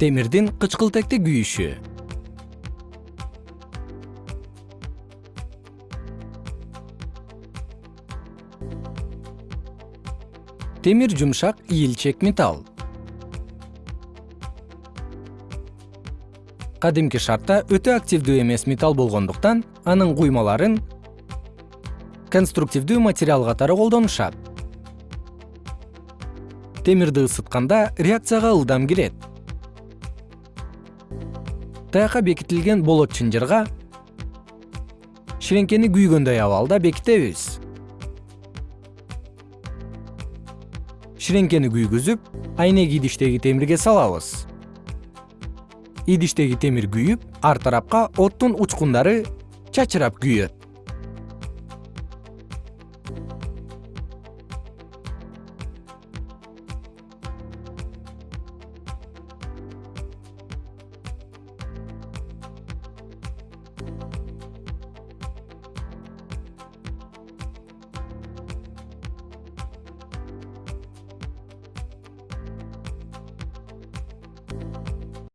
темирдин кычкылтекти күйүшү. Темир жумшак ийилчек металл. Кадимки шартта өтө активдүү эмес металл болгондуктан анын куймаларын конструктивдүү материал катары колдонушат. Темирди ысытканда реакцияга ылдам кирет таякка бекитилген болот чынжырга ширеңкени күйгөндөй абалда бекитебиз. Ширеңкени күйгүзүп айнек идиштеги темирге салабыз. Идиштеги темир күйүп ар тарапка оттун учкундары чачырап күйөт